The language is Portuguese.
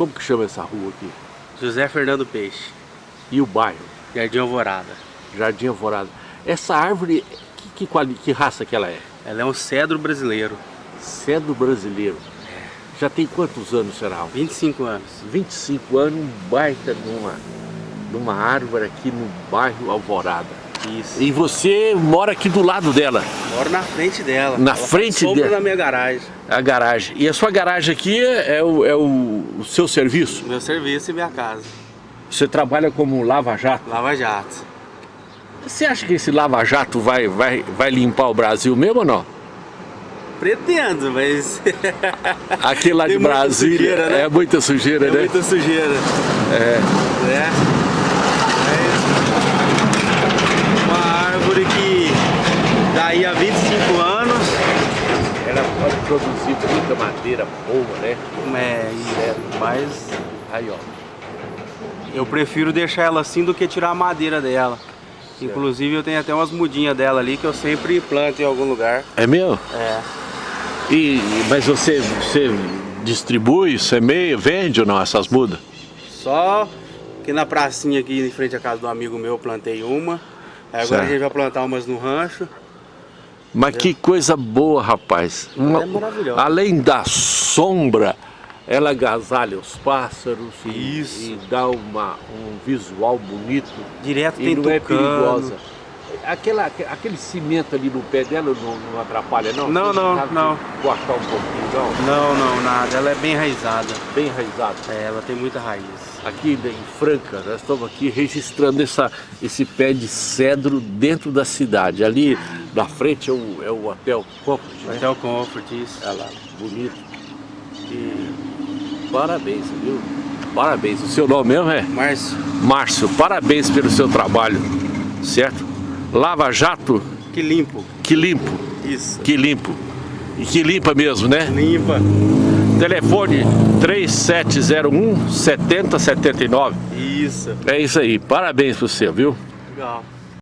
Como que chama essa rua aqui? José Fernando Peixe. E o bairro? Jardim Alvorada. Jardim Alvorada. Essa árvore, que, que, que raça que ela é? Ela é um cedro brasileiro. Cedro brasileiro. Já tem quantos anos, será? 25 anos. 25 anos, um baita numa, numa árvore aqui no bairro Alvorada. Isso. E você mora aqui do lado dela? Moro na frente dela. Na Ela frente dela? na minha garagem. A garagem. E a sua garagem aqui é o, é o, o seu serviço? Meu serviço e minha casa. Você trabalha como lava-jato? Lava Jato. Você acha que esse lava-jato vai, vai, vai limpar o Brasil mesmo ou não? Pretendo, mas Aquele lá Tem de Brasília sujeira, né? é muita sujeira, é né? muita sujeira. É. né? Mas uma árvore que daí há 25 anos Ela pode produzir muita madeira boa, né? é, mas Aí, ó. eu prefiro deixar ela assim do que tirar a madeira dela. Inclusive eu tenho até umas mudinhas dela ali que eu sempre planto em algum lugar. É mesmo? É. E, mas você, você distribui, semeia, vende ou não essas mudas? Só que na pracinha aqui em frente à casa do amigo meu eu plantei uma. Aí agora Certo. a gente vai plantar umas no rancho. Mas que coisa boa, rapaz. Uma- É maravilhosa. Além da sombra, ela agasalha os pássaros e, Isso. e dá uma, um visual bonito Direto e tem não é tucano. perigosa. Aquela, aquele cimento ali no pé dela não, não atrapalha, não? Não, não, não. Cortar um pouquinho, não? Não, não, nada. Ela é bem enraizada. Bem enraizado. É, ela tem muita raiz. Aqui em Franca, nós estamos aqui registrando essa, esse pé de cedro dentro da cidade. Ali na frente é o, é o Hotel Comfort, né? Hotel Comfort, isso. Olha lá, bonito. E parabéns, viu? Parabéns. O seu nome mesmo é Márcio, Márcio. Parabéns pelo seu trabalho, certo? Lava Jato, que limpo. que limpo, Isso. que limpo. E que limpa mesmo, né? Limpa. Telefone 3701 7079. Isso. É isso aí. Parabéns pro você, viu? Legal.